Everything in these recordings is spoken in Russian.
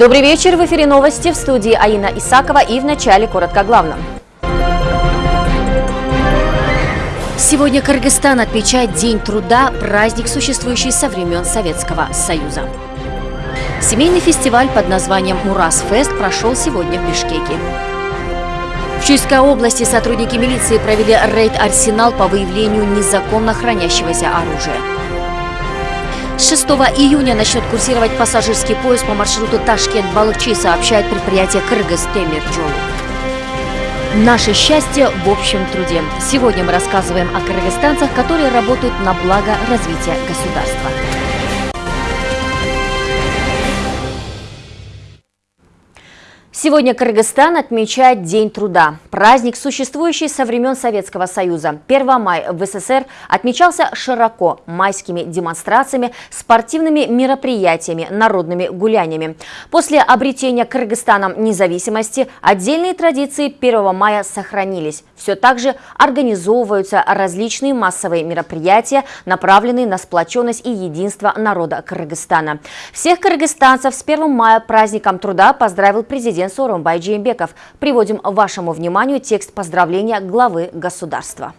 Добрый вечер. В эфире новости в студии Аина Исакова и в начале коротко главном. Сегодня Кыргызстан отмечает День труда, праздник, существующий со времен Советского Союза. Семейный фестиваль под названием «Мурас-фест» прошел сегодня в Бишкеке. В Чуйской области сотрудники милиции провели рейд-арсенал по выявлению незаконно хранящегося оружия. С 6 июня начнет курсировать пассажирский поезд по маршруту Ташкент-Балыкчи, сообщает предприятие «Кыргыз Темирджол». Наше счастье в общем труде. Сегодня мы рассказываем о кыргызстанцах, которые работают на благо развития государства. Сегодня Кыргызстан отмечает День труда. Праздник, существующий со времен Советского Союза. 1 мая в СССР отмечался широко майскими демонстрациями, спортивными мероприятиями, народными гуляниями. После обретения Кыргызстаном независимости отдельные традиции 1 мая сохранились. Все так же организовываются различные массовые мероприятия, направленные на сплоченность и единство народа Кыргызстана. Всех кыргызстанцев с 1 мая праздником труда поздравил президент Сооронбай Джеймбеков. Приводим вашему вниманию текст поздравления главы государства.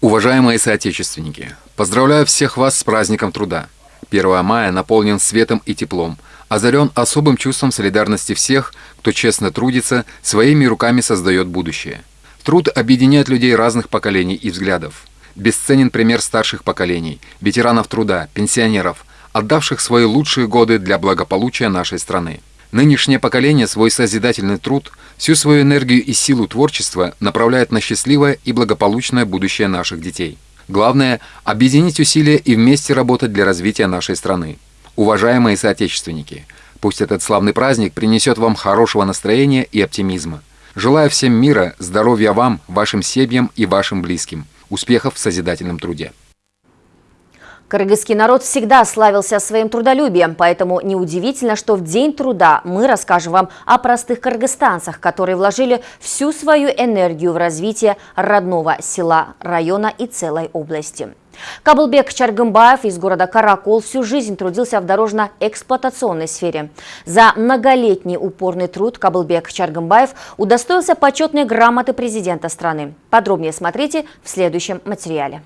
Уважаемые соотечественники, поздравляю всех вас с праздником труда. 1 мая наполнен светом и теплом, озарен особым чувством солидарности всех, кто честно трудится, своими руками создает будущее. Труд объединяет людей разных поколений и взглядов. Бесценен пример старших поколений, ветеранов труда, пенсионеров, отдавших свои лучшие годы для благополучия нашей страны. Нынешнее поколение свой созидательный труд, всю свою энергию и силу творчества направляет на счастливое и благополучное будущее наших детей. Главное – объединить усилия и вместе работать для развития нашей страны. Уважаемые соотечественники, пусть этот славный праздник принесет вам хорошего настроения и оптимизма. Желаю всем мира, здоровья вам, вашим семьям и вашим близким. Успехов в созидательном труде. Кыргызский народ всегда славился своим трудолюбием, поэтому неудивительно, что в День труда мы расскажем вам о простых кыргызстанцах, которые вложили всю свою энергию в развитие родного села, района и целой области. Каблбек Чаргымбаев из города Каракол всю жизнь трудился в дорожно-эксплуатационной сфере. За многолетний упорный труд Каблбек Чаргымбаев удостоился почетной грамоты президента страны. Подробнее смотрите в следующем материале.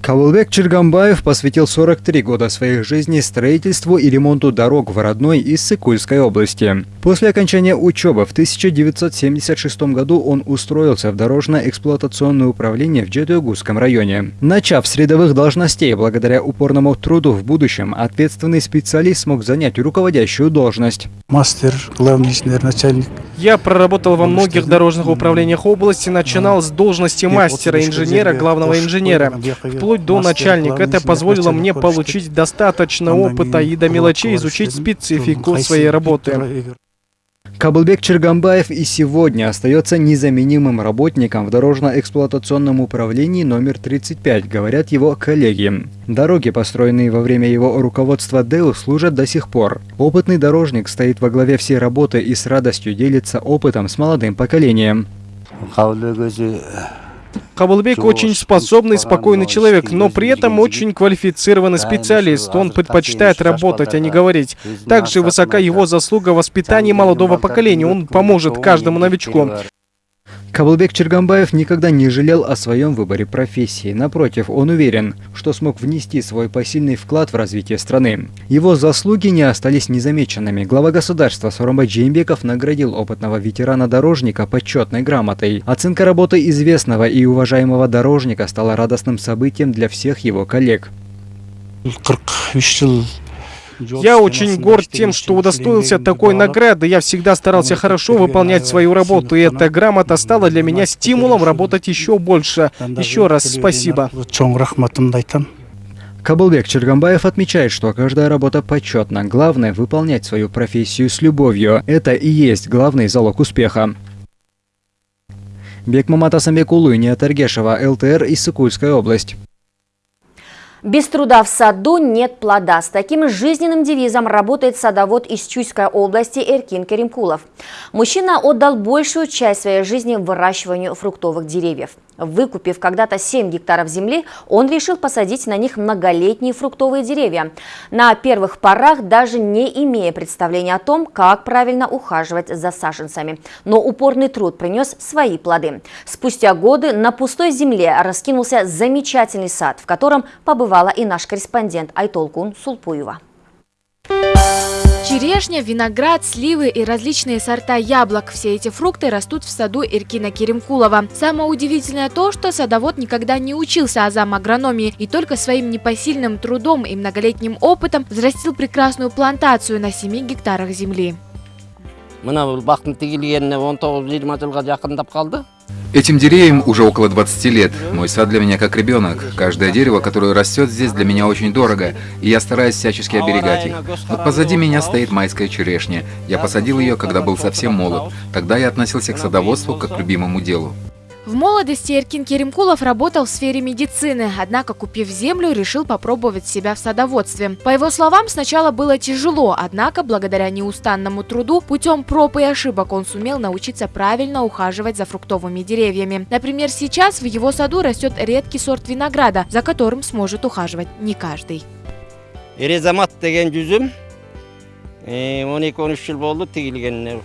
Кавылбек Чергамбаев посвятил 43 года своей жизни строительству и ремонту дорог в родной и Сыкульской области. После окончания учебы в 1976 году он устроился в дорожно-эксплуатационное управление в Джедугусском районе. Начав с рядовых должностей, благодаря упорному труду в будущем, ответственный специалист смог занять руководящую должность. Мастер, главный инженер, начальник. Я проработал во многих дорожных управлениях области, начинал с должности мастера, инженера, главного инженера вплоть до начальника. Это позволило мне получить достаточно опыта и до мелочей изучить специфику своей работы. Каблбек Чергамбаев и сегодня остается незаменимым работником в дорожно-эксплуатационном управлении номер 35, говорят его коллеги. Дороги, построенные во время его руководства ДЭУ, служат до сих пор. Опытный дорожник стоит во главе всей работы и с радостью делится опытом с молодым поколением. Кабылбек очень способный, спокойный человек, но при этом очень квалифицированный специалист. Он предпочитает работать, а не говорить. Также высока его заслуга в воспитании молодого поколения. Он поможет каждому новичку. Каблбек Чергамбаев никогда не жалел о своем выборе профессии. Напротив, он уверен, что смог внести свой посильный вклад в развитие страны. Его заслуги не остались незамеченными. Глава государства Сорумбай Джеймбеков наградил опытного ветерана-дорожника почетной грамотой. Оценка работы известного и уважаемого дорожника стала радостным событием для всех его коллег. Я очень горд тем, что удостоился такой награды. Я всегда старался хорошо выполнять свою работу, и эта грамота стала для меня стимулом работать еще больше. Еще раз спасибо. Каблбек Чергамбаев отмечает, что каждая работа почетна. Главное – выполнять свою профессию с любовью. Это и есть главный залог успеха. Бекмамат Асамбекулу и Таргешева, ЛТР, Иссыкульская область. Без труда в саду нет плода. С таким жизненным девизом работает садовод из Чуйской области Эркин Керимкулов. Мужчина отдал большую часть своей жизни выращиванию фруктовых деревьев. Выкупив когда-то 7 гектаров земли, он решил посадить на них многолетние фруктовые деревья. На первых порах даже не имея представления о том, как правильно ухаживать за саженцами. Но упорный труд принес свои плоды. Спустя годы на пустой земле раскинулся замечательный сад, в котором побывала и наш корреспондент Айтолкун Сулпуева. Черешня, виноград, сливы и различные сорта яблок – все эти фрукты растут в саду Иркина Керемкулова. Самое удивительное то, что садовод никогда не учился азам агрономии и только своим непосильным трудом и многолетним опытом взрастил прекрасную плантацию на 7 гектарах земли. Этим деревьям уже около 20 лет. Мой сад для меня как ребенок. Каждое дерево, которое растет здесь, для меня очень дорого, и я стараюсь всячески оберегать их. Вот позади меня стоит майская черешня. Я посадил ее, когда был совсем молод. Тогда я относился к садоводству как к любимому делу. В молодости Эркин Керимкулов работал в сфере медицины, однако, купив землю, решил попробовать себя в садоводстве. По его словам, сначала было тяжело, однако, благодаря неустанному труду, путем проб и ошибок он сумел научиться правильно ухаживать за фруктовыми деревьями. Например, сейчас в его саду растет редкий сорт винограда, за которым сможет ухаживать не каждый. Резамат деген жүзім 12-13 жыл болды тегілген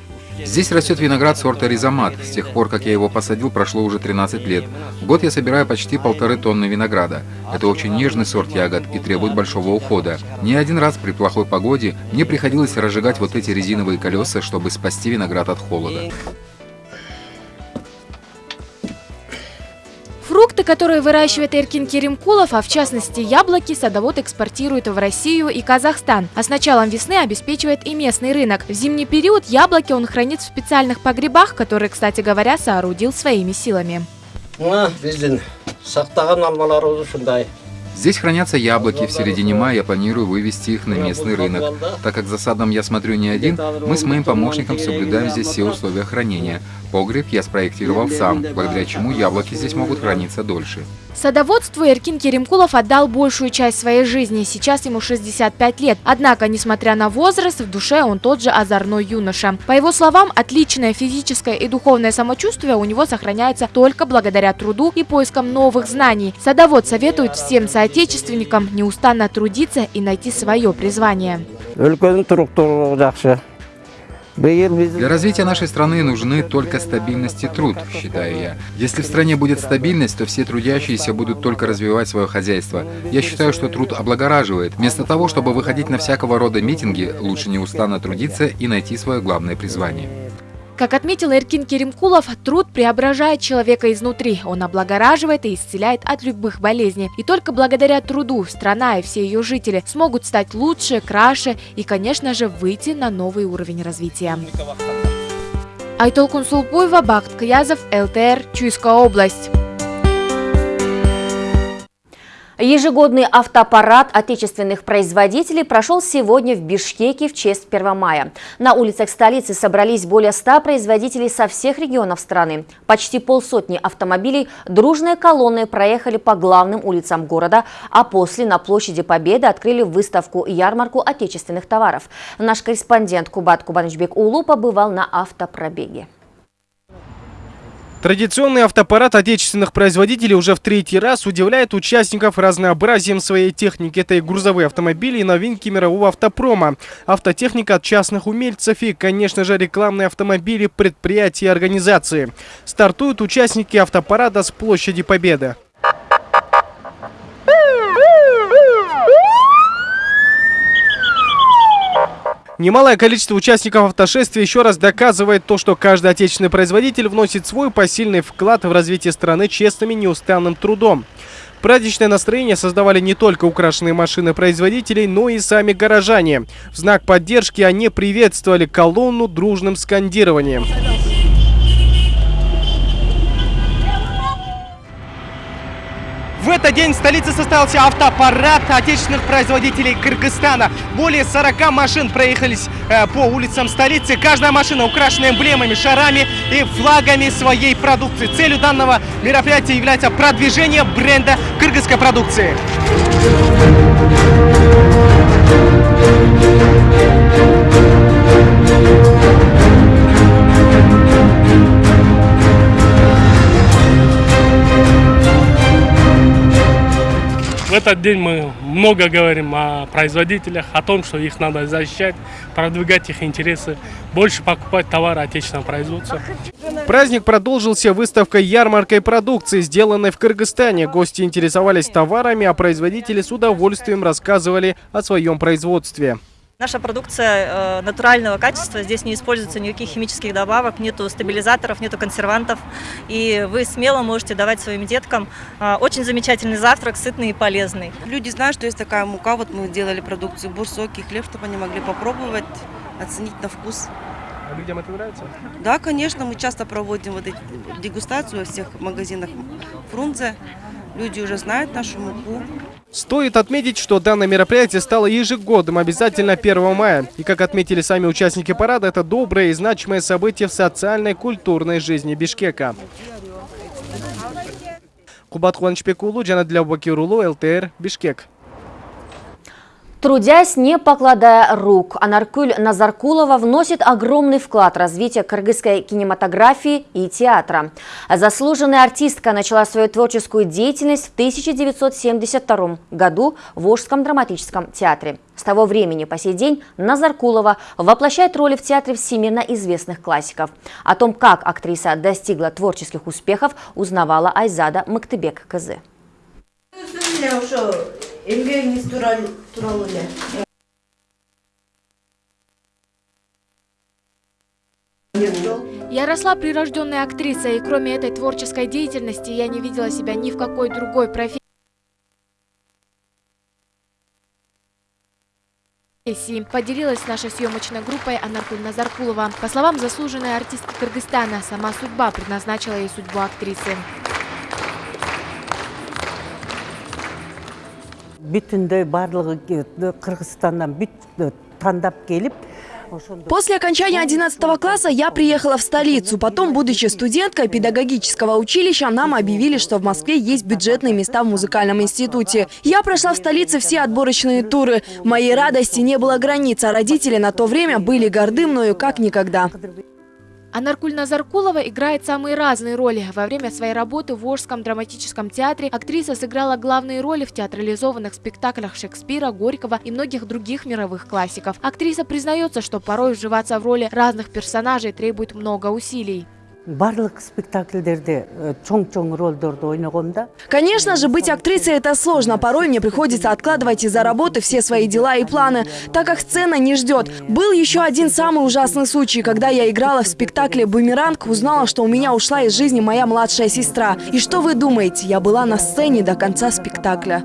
Здесь растет виноград сорта ризомат. С тех пор, как я его посадил, прошло уже 13 лет. В год я собираю почти полторы тонны винограда. Это очень нежный сорт ягод и требует большого ухода. Не один раз при плохой погоде мне приходилось разжигать вот эти резиновые колеса, чтобы спасти виноград от холода. Фрукты, которые выращивает Эркин Керимкулов, а в частности яблоки, садовод экспортирует в Россию и Казахстан. А с началом весны обеспечивает и местный рынок. В зимний период яблоки он хранит в специальных погребах, которые, кстати говоря, соорудил своими силами. Здесь хранятся яблоки. В середине мая я планирую вывести их на местный рынок. Так как за садом я смотрю не один, мы с моим помощником соблюдаем здесь все условия хранения. Погреб я спроектировал сам, благодаря чему яблоки здесь могут храниться дольше. Садоводству Эркин Керимкулов отдал большую часть своей жизни. Сейчас ему 65 лет. Однако, несмотря на возраст, в душе он тот же озорной юноша. По его словам, отличное физическое и духовное самочувствие у него сохраняется только благодаря труду и поискам новых знаний. Садовод советует всем соотечественникам неустанно трудиться и найти свое призвание. Для развития нашей страны нужны только стабильность и труд, считаю я. Если в стране будет стабильность, то все трудящиеся будут только развивать свое хозяйство. Я считаю, что труд облагораживает. Вместо того, чтобы выходить на всякого рода митинги, лучше неустанно трудиться и найти свое главное призвание. Как отметил Эркин Керимкулов, труд преображает человека изнутри. Он облагораживает и исцеляет от любых болезней. И только благодаря труду страна и все ее жители смогут стать лучше, краше и, конечно же, выйти на новый уровень развития. Айтол Кунсулпуева, Бахт Каязов, ЛТР, Чуйская область. Ежегодный автопарад отечественных производителей прошел сегодня в Бишкеке в честь 1 мая. На улицах столицы собрались более 100 производителей со всех регионов страны. Почти полсотни автомобилей дружной колонной проехали по главным улицам города, а после на площади Победы открыли выставку-ярмарку отечественных товаров. Наш корреспондент Кубат Кубанычбек Улу побывал на автопробеге. Традиционный автопарад отечественных производителей уже в третий раз удивляет участников разнообразием своей техники. Это и грузовые автомобили, и новинки мирового автопрома. Автотехника от частных умельцев и, конечно же, рекламные автомобили, предприятия и организации. Стартуют участники автопарада с площади Победы. Немалое количество участников автошествия еще раз доказывает то, что каждый отечественный производитель вносит свой посильный вклад в развитие страны честным и неустанным трудом. Праздничное настроение создавали не только украшенные машины производителей, но и сами горожане. В знак поддержки они приветствовали колонну дружным скандированием. В этот день в столице состоялся автопарад отечественных производителей Кыргызстана. Более 40 машин проехались э, по улицам столицы. Каждая машина украшена эмблемами, шарами и флагами своей продукции. Целью данного мероприятия является продвижение бренда кыргызской продукции. В этот день мы много говорим о производителях, о том, что их надо защищать, продвигать их интересы, больше покупать товары отечественного производства. Праздник продолжился выставкой ярмаркой продукции, сделанной в Кыргызстане. Гости интересовались товарами, а производители с удовольствием рассказывали о своем производстве. Наша продукция э, натурального качества, здесь не используется никаких химических добавок, нету стабилизаторов, нету консервантов. И вы смело можете давать своим деткам э, очень замечательный завтрак, сытный и полезный. Люди знают, что есть такая мука, вот мы делали продукцию, бурсок и хлеб, чтобы они могли попробовать, оценить на вкус. А людям это нравится? Да, конечно, мы часто проводим вот эти дегустацию во всех магазинах Фрунзе. Люди уже знают нашу муку. Стоит отметить, что данное мероприятие стало ежегодным обязательно 1 мая. И как отметили сами участники парада, это доброе и значимое событие в социальной культурной жизни Бишкека. Кубат Хуанчпекулу, Джанадля Бакирулу, ЛТР, Бишкек. Трудясь, не покладая рук, Анаркуль Назаркулова вносит огромный вклад в развитие кыргызской кинематографии и театра. Заслуженная артистка начала свою творческую деятельность в 1972 году в Волжском драматическом театре. С того времени по сей день Назаркулова воплощает роли в театре всемирно известных классиков. О том, как актриса достигла творческих успехов, узнавала Айзада Мактыбек Эмгегиңиз тууралуу эле Я росла прирожденной актрисой, и кроме этой творческой деятельности я не видела себя ни в какой другой профессии. Поделилась с нашей съемочной группой Анаркуль Назаркулова. По словам заслуженной артистки Кыргызстана, сама судьба предназначила ей судьбу актрисы. Бүтүндөй баардыгы кыргызстандан бүт тандап келип После окончания 11 класса я приехала в столицу. Потом, будучи студенткой педагогического училища, нам объявили, что в Москве есть бюджетные места в музыкальном институте. Я прошла в столице все отборочные туры. Моей радости не было границ, а родители на то время были горды мною как никогда. Анаркуль Назаркулова играет самые разные роли. Во время своей работы в Волжском драматическом театре актриса сыграла главные роли в театрализованных спектаклях Шекспира, Горького и многих других мировых классиков. Актриса признается, что порой вживаться в роли разных персонажей требует много усилий. Барлык спектакльдерде чоң чоң ролдорду ойногом да Конечно же, быть актрисой это сложно. Порой мне приходится откладывать из-за работы все свои дела и планы, так как сцена не ждет. Был еще один самый ужасный случай, когда я играла в спектакле «Бумеранг», узнала, что у меня ушла из жизни моя младшая сестра. И что вы думаете, я была на сцене до конца спектакля.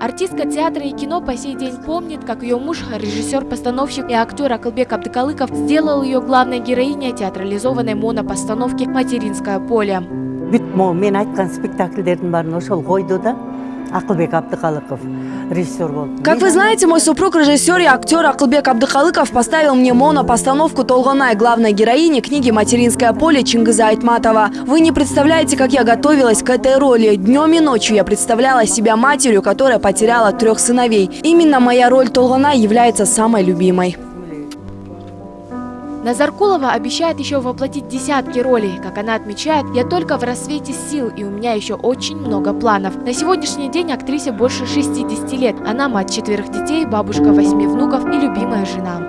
Артистка театра и кино по сей день помнит, как ее муж, режиссер-постановщик и актер Акылбек Абдыкалыков сделал ее главной героиней театрализованной монопостановки «Материнское поле». могу мен айткан спектакльдердин баарын ошол койду да акылбек абдыкалыков режиссер болду Как вы знаете, мой супруг, режиссер и актер Акылбек Абдыкалыков поставил мне моно-постановку Толгонай, главной героини книги «Материнское поле» Чингиза Айтматова. Вы не представляете, как я готовилась к этой роли. Днем и ночью я представляла себя матерью, которая потеряла трех сыновей. Именно моя роль Толгонай является самой любимой. Назаркулова обещает еще воплотить десятки ролей. Как она отмечает, я только в рассвете сил, и у меня еще очень много планов. На сегодняшний день актрисе больше 60 лет. Она мать четверых детей, бабушка восьми внуков и любимая жена.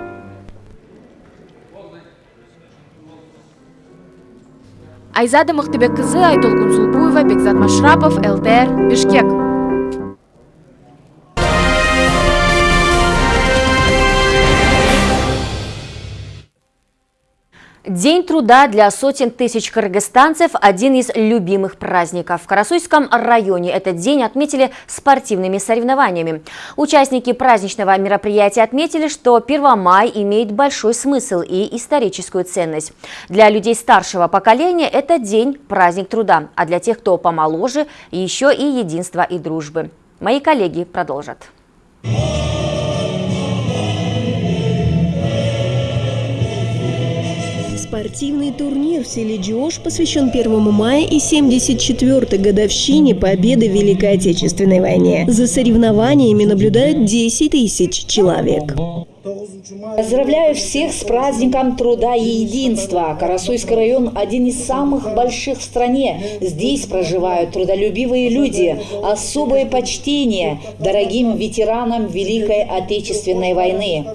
Айзада Махтыбек кызы, Айтол Кунсулбуева, Бекзат Машрапов, ЛТР, Бишкек. День труда для сотен тысяч кыргызстанцев – один из любимых праздников. В Карасуйском районе этот день отметили спортивными соревнованиями. Участники праздничного мероприятия отметили, что 1 мая имеет большой смысл и историческую ценность. Для людей старшего поколения это день – праздник труда, а для тех, кто помоложе – еще и единства и дружбы. Мои коллеги продолжат. Спортивный турнир в селе Джош посвящен 1 мая и 74-й годовщине победы в Великой Отечественной войне. За соревнованиями наблюдают 10 тысяч человек. Поздравляю всех с праздником труда и единства. Карасуйский район – один из самых больших в стране. Здесь проживают трудолюбивые люди. Особое почтение дорогим ветеранам Великой Отечественной войны.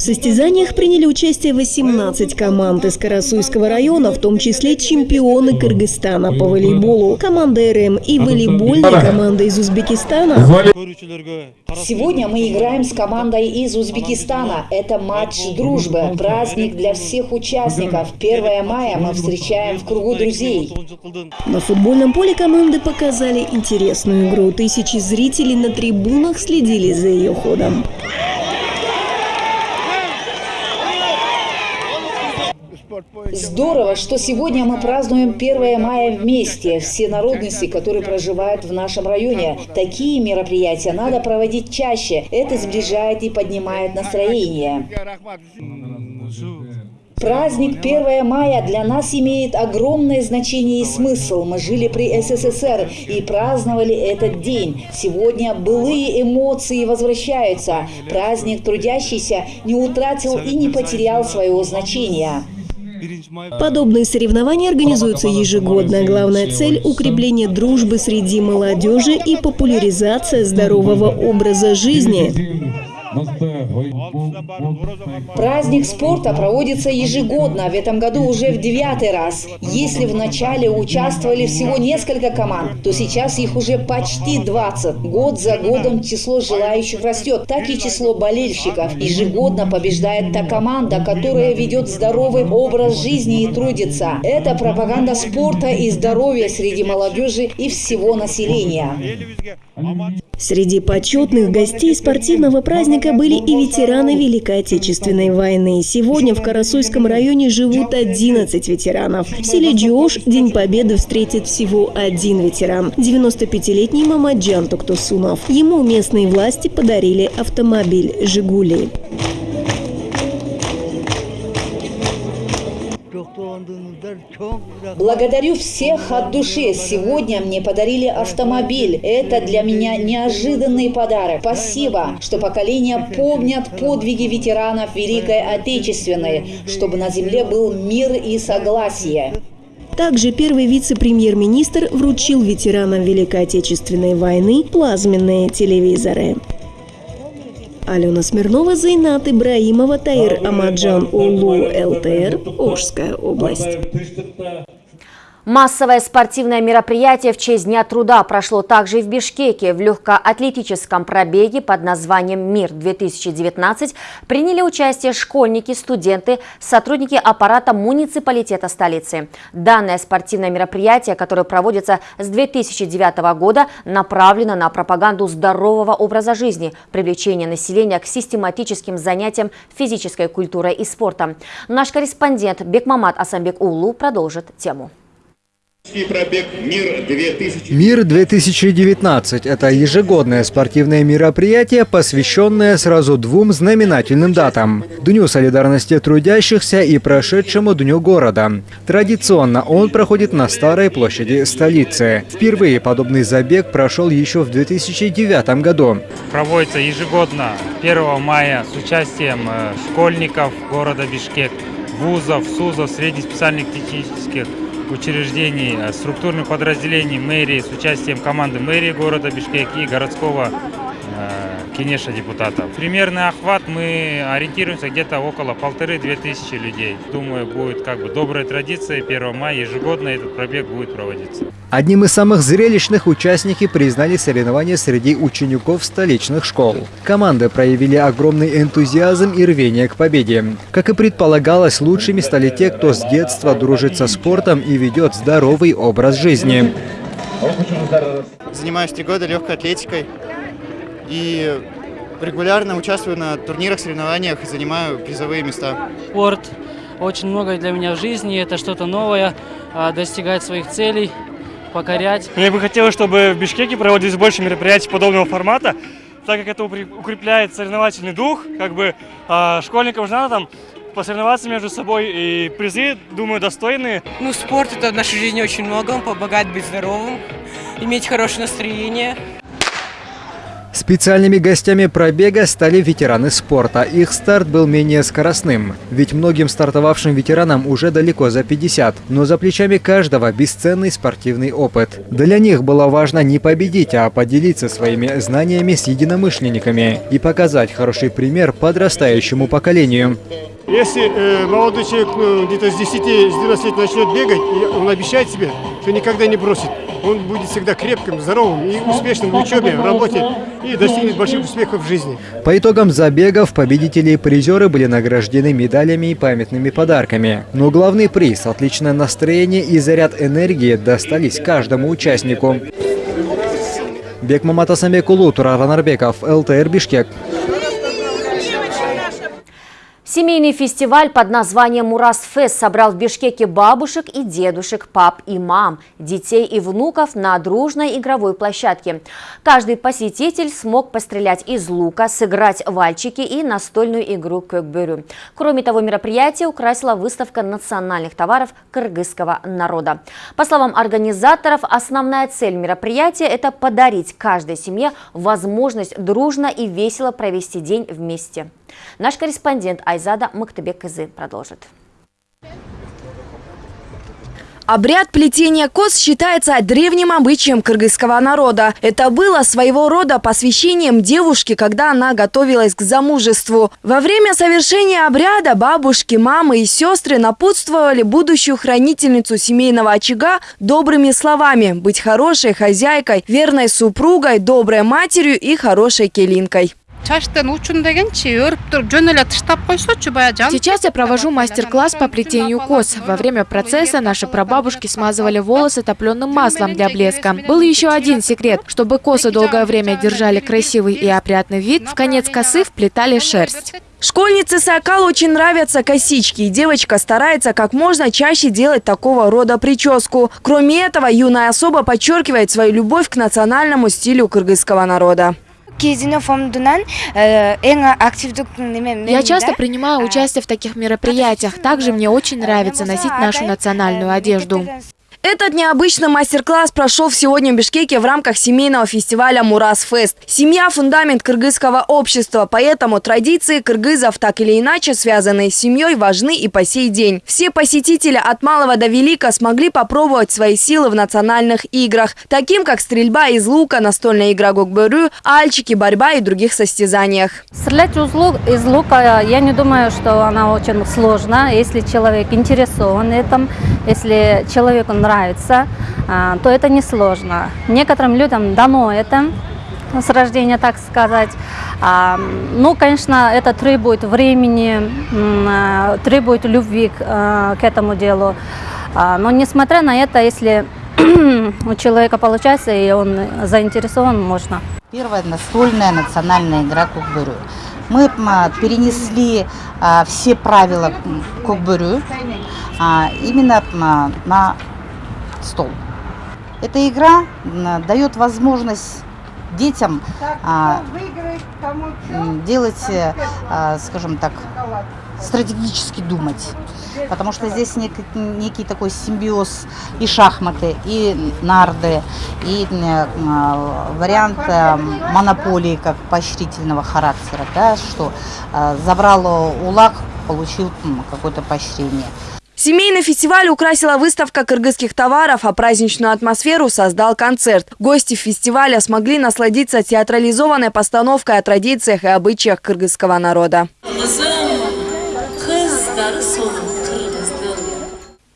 В состязаниях приняли участие 18 команд из Карасуйского района, в том числе чемпионы Кыргызстана по волейболу, команда РМ и волейбольная команда из Узбекистана. Сегодня мы играем с командой из Узбекистана. Это матч дружбы, праздник для всех участников. 1 мая мы встречаем в кругу друзей. На футбольном поле команды показали интересную игру. Тысячи зрителей на трибунах следили за ее ходом. Здорово, что сегодня мы празднуем 1 мая вместе. Все народности, которые проживают в нашем районе. Такие мероприятия надо проводить чаще. Это сближает и поднимает настроение. Праздник 1 мая для нас имеет огромное значение и смысл. Мы жили при СССР и праздновали этот день. Сегодня былые эмоции возвращаются. Праздник трудящийся не утратил и не потерял своего значения. Подобные соревнования организуются ежегодно. Главная цель – укрепление дружбы среди молодежи и популяризация здорового образа жизни. Праздник спорта проводится ежегодно, в этом году уже в девятый раз. Если в начале участвовали всего несколько команд, то сейчас их уже почти 20. Год за годом число желающих растет, так и число болельщиков. Ежегодно побеждает та команда, которая ведет здоровый образ жизни и трудится. Это пропаганда спорта и здоровья среди молодежи и всего населения. Среди почетных гостей спортивного праздника были и ветераны Великой Отечественной войны. Сегодня в Карасуйском районе живут 11 ветеранов. В селе Джош День Победы встретит всего один ветеран – 95-летний Мамаджан Токтусунов. Ему местные власти подарили автомобиль «Жигули». Благодарю всех от души. Сегодня мне подарили автомобиль. Это для меня неожиданный подарок. Спасибо, что поколения помнят подвиги ветеранов Великой Отечественной, чтобы на земле был мир и согласие. Также первый вице-премьер-министр вручил ветеранам Великой Отечественной войны плазменные телевизоры. Алена Смирнова, Зайнат Ибраимова, Таир Амаджан Улу, ЛТР, Ожская область. Массовое спортивное мероприятие в честь Дня труда прошло также и в Бишкеке. В легкоатлетическом пробеге под названием «Мир-2019» приняли участие школьники, студенты, сотрудники аппарата муниципалитета столицы. Данное спортивное мероприятие, которое проводится с 2009 года, направлено на пропаганду здорового образа жизни, привлечение населения к систематическим занятиям физической культурой и спортом. Наш корреспондент Бекмамат Асамбек Улу продолжит тему. Пробег «Мир-2019» «Мир-2019» – это ежегодное спортивное мероприятие, посвященное сразу двум знаменательным датам – Дню солидарности трудящихся и прошедшему Дню города. Традиционно он проходит на Старой площади столицы. Впервые подобный забег прошел еще в 2009 году. Проводится ежегодно 1 мая с участием э, школьников города Бишкек, вузов, СУЗов, среднеспециальных технических учреждений, э, структурных подразделений мэрии с участием команды мэрии города Бишкек и городского Кенеша депутатов. Примерный охват мы ориентируемся где-то около полторы-две тысячи людей. Думаю, будет как бы добрая традиция 1 мая ежегодно этот пробег будет проводиться. Одним из самых зрелищных участники признали соревнования среди учеников столичных школ. Команды проявили огромный энтузиазм и рвение к победе. Как и предполагалось, лучшими стали те, кто с детства дружит со спортом и ведет здоровый образ жизни. Занимаюсь три года легкой атлетикой и регулярно участвую на турнирах, соревнованиях и занимаю призовые места. Спорт очень многое для меня в жизни, это что-то новое, а, достигать своих целей, покорять. Мне бы хотелось, чтобы в Бишкеке проводились больше мероприятий подобного формата, так как это укрепляет соревновательный дух, как бы а, школьникам же надо там посоревноваться между собой, и призы, думаю, достойные. Ну, спорт это в нашей жизни очень много, он помогает быть здоровым, иметь хорошее настроение. Специальными гостями пробега стали ветераны спорта. Их старт был менее скоростным. Ведь многим стартовавшим ветеранам уже далеко за 50. Но за плечами каждого бесценный спортивный опыт. Для них было важно не победить, а поделиться своими знаниями с единомышленниками и показать хороший пример подрастающему поколению. Если э, молодой человек ну, где-то с 10-12 лет начнет бегать, он обещает себе, что никогда не бросит. Он будет всегда крепким, здоровым и успешным в учебе, в работе и достигнет больших успехов в жизни. По итогам забегов победители и призеры были награждены медалями и памятными подарками. Но главный приз, отличное настроение и заряд энергии достались каждому участнику. Бекмамат Асамбекулу, Турар Анарбеков, ЛТР Бишкек. Семейный фестиваль под названием «Мурасфест» собрал в Бишкеке бабушек и дедушек, пап и мам, детей и внуков на дружной игровой площадке. Каждый посетитель смог пострелять из лука, сыграть вальчики и настольную игру «Көкбөрю». Кроме того, мероприятие украсила выставка национальных товаров кыргызского народа. По словам организаторов, основная цель мероприятия – это подарить каждой семье возможность дружно и весело провести день вместе. Наш корреспондент Айзада Мактыбек Кызы продолжит. Обряд плетения кос считается древним обычаем кыргызского народа. Это было своего рода посвящением девушки, когда она готовилась к замужеству. Во время совершения обряда бабушки, мамы и сестры напутствовали будущую хранительницу семейного очага добрыми словами – быть хорошей хозяйкой, верной супругой, доброй матерью и хорошей келинкой. Сейчас я провожу мастер-класс по плетению кос. Во время процесса наши прабабушки смазывали волосы топленым маслом для блеска. Был еще один секрет. Чтобы косы долгое время держали красивый и опрятный вид, в конец косы вплетали шерсть. Школьнице Сакал очень нравятся косички, и девочка старается как можно чаще делать такого рода прическу. Кроме этого, юная особа подчеркивает свою любовь к национальному стилю кыргызского народа. Э, Я часто принимаю участие в таких мероприятиях. Также мне очень нравится носить нашу национальную одежду. Этот необычный мастер-класс прошел сегодня в Бишкеке в рамках семейного фестиваля «Мурас Фест». Семья – фундамент кыргызского общества, поэтому традиции кыргызов так или иначе связанные с семьей важны и по сей день. Все посетители от малого до велика смогли попробовать свои силы в национальных играх, таким как стрельба из лука, настольная игра гокберю, альчики, борьба и других состязаниях. Стрелять из лука, я не думаю, что она очень сложна, если человек интересован этом, если человеку нравится нравится, а, то это несложно. Некоторым людям дано это с рождения, так сказать. А, ну, конечно, это требует времени, а, требует любви к, этому делу. Но несмотря на это, если у человека получается и он заинтересован, можно. Первая настольная национальная игра Кукбырю. Мы перенесли все правила Кукбырю именно на стол. Эта игра дает возможность детям а, делать, а, скажем так, стратегически думать. Потому что здесь некий, некий такой симбиоз и шахматы, и нарды, и а, вариант а, монополии как поощрительного характера, да, что а, забрал улак, получил какое-то поощрение. Семейный фестиваль украсила выставка кыргызских товаров, а праздничную атмосферу создал концерт. Гости фестиваля смогли насладиться театрализованной постановкой о традициях и обычаях кыргызского народа.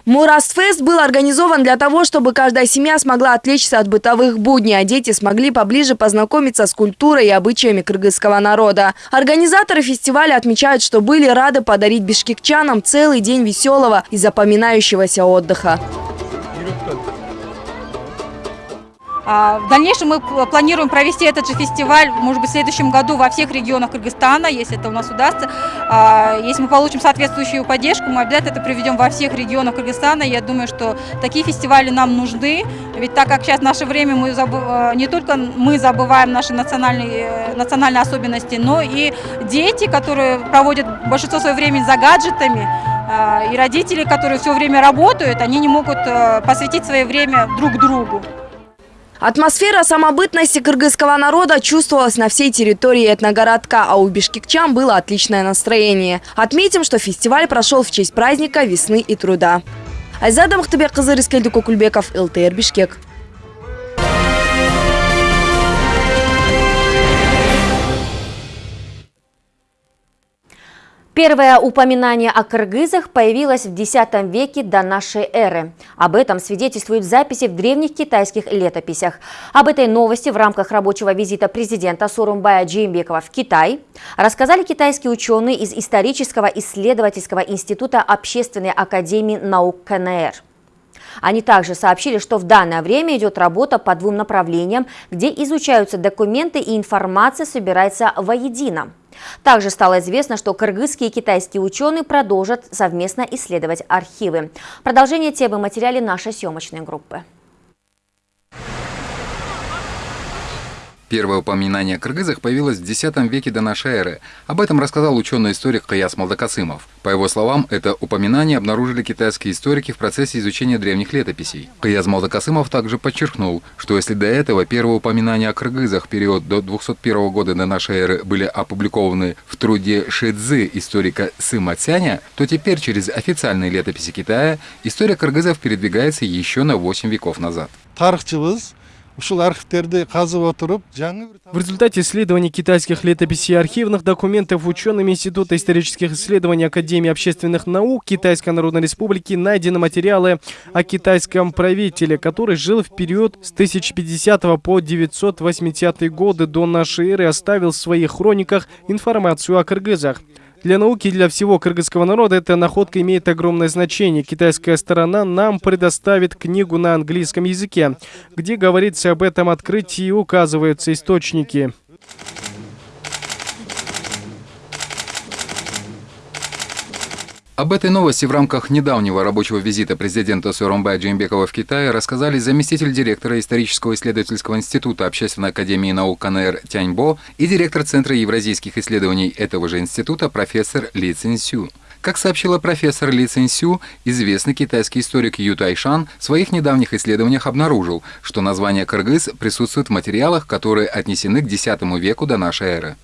Мурастфест был организован для того, чтобы каждая семья смогла отвлечься от бытовых будней, а дети смогли поближе познакомиться с культурой и обычаями кыргызского народа. Организаторы фестиваля отмечают, что были рады подарить бишкекчанам целый день веселого и запоминающегося отдыха. В дальнейшем мы планируем провести этот же фестиваль, может быть, в следующем году во всех регионах Кыргызстана, если это у нас удастся. А, если мы получим соответствующую поддержку, мы обязательно это проведем во всех регионах Кыргызстана. Я думаю, что такие фестивали нам нужны, ведь так как сейчас наше время мы забы... А, не только мы забываем наши национальные, национальные особенности, но и дети, которые проводят большинство своего времени за гаджетами, и родители, которые все время работают, они не могут посвятить свое время друг другу. Атмосфера самобытности кыргызского народа чувствовалась на всей территории этногородка, а у бишкекчан было отличное настроение. Отметим, что фестиваль прошел в честь праздника весны и труда. Айзада Махтабек Кызыр Искельди Кукульбеков, ЛТР Бишкек. Первое упоминание о кыргызах появилось в X веке до нашей эры. Об этом свидетельствуют записи в древних китайских летописях. Об этой новости в рамках рабочего визита президента Сурумбая Джеймбекова в Китай рассказали китайские ученые из Исторического исследовательского института Общественной академии наук КНР. Они также сообщили, что в данное время идет работа по двум направлениям, где изучаются документы и информация собирается воедино. Также стало известно, что кыргызские и китайские ученые продолжат совместно исследовать архивы. Продолжение темы материале нашей съемочной группы. Первое упоминание о кыргызах появилось в X веке до нашей эры. Об этом рассказал ученый-историк Каяс Малдакасымов. По его словам, это упоминание обнаружили китайские историки в процессе изучения древних летописей. Каяс Малдакасымов также подчеркнул, что если до этого первые упоминания о кыргызах период до 201 года до нашей эры были опубликованы в труде Шидзы историка Сыма Цяня, то теперь через официальные летописи Китая история кыргызов передвигается еще на 8 веков назад. В результате исследований китайских летописей и архивных документов учеными Института исторических исследований Академии общественных наук Китайской Народной Республики найдены материалы о китайском правителе, который жил в период с 1050 по 980 годы до нашей эры и оставил в своих хрониках информацию о кыргызах. Для науки и для всего кыргызского народа эта находка имеет огромное значение. Китайская сторона нам предоставит книгу на английском языке, где говорится об этом открытии и указываются источники. Об этой новости в рамках недавнего рабочего визита президента Сооронбая Джеймбекова в Китай рассказали заместитель директора исторического исследовательского института Общественной академии наук КНР Тяньбо и директор Центра евразийских исследований этого же института профессор Ли Цинсю. Как сообщила профессор Ли Цинсю, известный китайский историк Ю Тайшан в своих недавних исследованиях обнаружил, что название кыргыз присутствует в материалах, которые отнесены к X веку до нашей эры.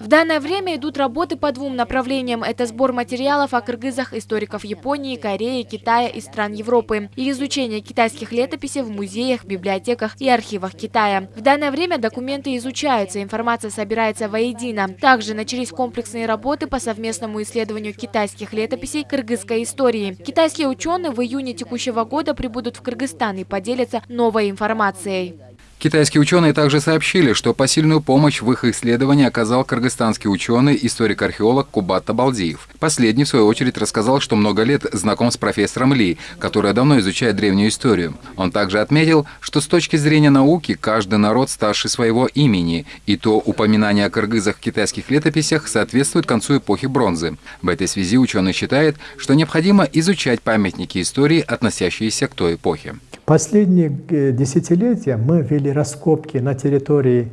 В данное время идут работы по двум направлениям. Это сбор материалов о кыргызах историков Японии, Кореи, Китая и стран Европы и изучение китайских летописей в музеях, библиотеках и архивах Китая. В данное время документы изучаются, информация собирается воедино. Также начались комплексные работы по совместному исследованию китайских летописей кыргызской истории. Китайские ученые в июне текущего года прибудут в Кыргызстан и поделятся новой информацией. Китайские ученые также сообщили, что посильную помощь в их исследовании оказал кыргызстанский ученый, историк-археолог Кубат Табалдиев. Последний, в свою очередь, рассказал, что много лет знаком с профессором Ли, который давно изучает древнюю историю. Он также отметил, что с точки зрения науки каждый народ старше своего имени, и то упоминание о кыргызах в китайских летописях соответствует концу эпохи бронзы. В этой связи ученый считает, что необходимо изучать памятники истории, относящиеся к той эпохе. Последние э, десятилетия мы вели раскопки на территории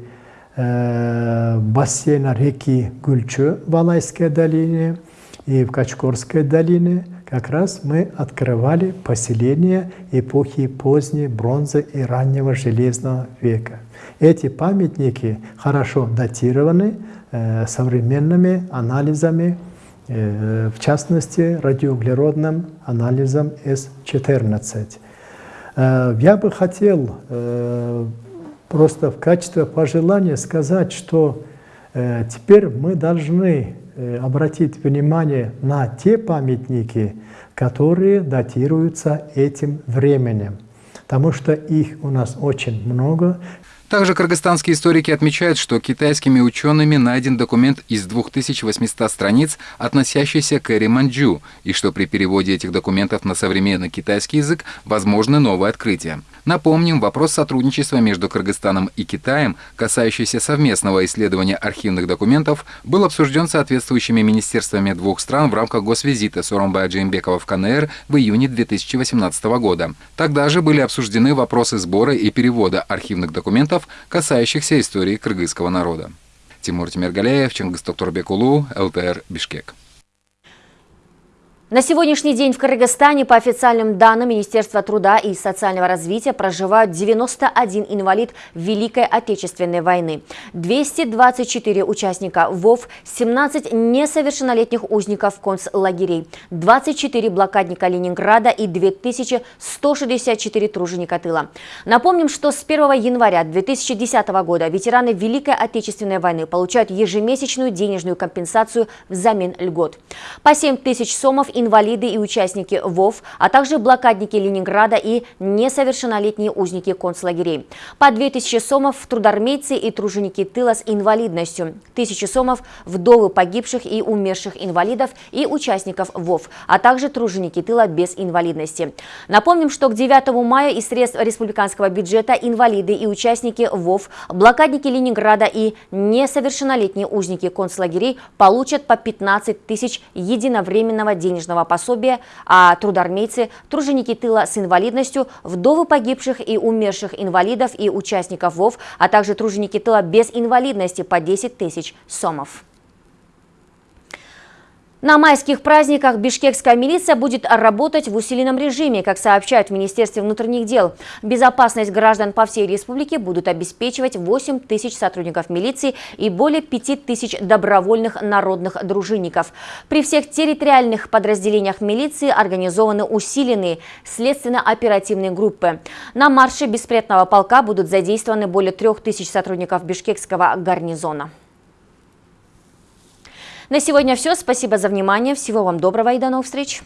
э, бассейна реки Гульчу в Алайской долине и в Качкорской долине. Как раз мы открывали поселения эпохи поздней бронзы и раннего железного века. Эти памятники хорошо датированы э, современными анализами в частности радиоуглеродным анализом С-14. Я бы хотел просто в качестве пожелания сказать, что теперь мы должны обратить внимание на те памятники, которые датируются этим временем, потому что их у нас очень много. Также кыргызстанские историки отмечают, что китайскими учеными найден документ из 2800 страниц, относящийся к эре Манчжу, и что при переводе этих документов на современный китайский язык возможны новые открытия. Напомним, вопрос сотрудничества между Кыргызстаном и Китаем, касающийся совместного исследования архивных документов, был обсужден соответствующими министерствами двух стран в рамках госвизита Соромбая Джеймбекова в КНР в июне 2018 года. Тогда же были обсуждены вопросы сбора и перевода архивных документов, касающихся истории кыргызского народа. Тимур Тимиргалеев, Чингис Токторбекулу, ЛТР, Бишкек. На сегодняшний день в Кыргызстане по официальным данным Министерства труда и социального развития проживают 91 инвалид Великой Отечественной войны, 224 участника ВОВ, 17 несовершеннолетних узников концлагерей, 24 блокадника Ленинграда и 2164 труженика тыла. Напомним, что с 1 января 2010 года ветераны Великой Отечественной войны получают ежемесячную денежную компенсацию взамен льгот. По 7 тысяч сомов инвалиды и участники ВОВ, а также блокадники Ленинграда и несовершеннолетние узники концлагерей. По 2000 сомов трудармейцы и труженики тыла с инвалидностью, 1000 сомов вдовы погибших и умерших инвалидов и участников ВОВ, а также труженики тыла без инвалидности. Напомним, что к 9 мая из средств республиканского бюджета инвалиды и участники ВОВ, блокадники Ленинграда и несовершеннолетние узники концлагерей получат по 15 тысяч единовременного денежного денежного пособия, а трудармейцы, труженики тыла с инвалидностью, вдовы погибших и умерших инвалидов и участников ВОВ, а также труженики тыла без инвалидности по 10 тысяч сомов. На майских праздниках бишкекская милиция будет работать в усиленном режиме, как сообщают в Министерстве внутренних дел. Безопасность граждан по всей республике будут обеспечивать 8 тысяч сотрудников милиции и более 5 тысяч добровольных народных дружинников. При всех территориальных подразделениях милиции организованы усиленные следственно-оперативные группы. На марше беспредного полка будут задействованы более 3 тысяч сотрудников бишкекского гарнизона. На сегодня все. Спасибо за внимание. Всего вам доброго и до новых встреч.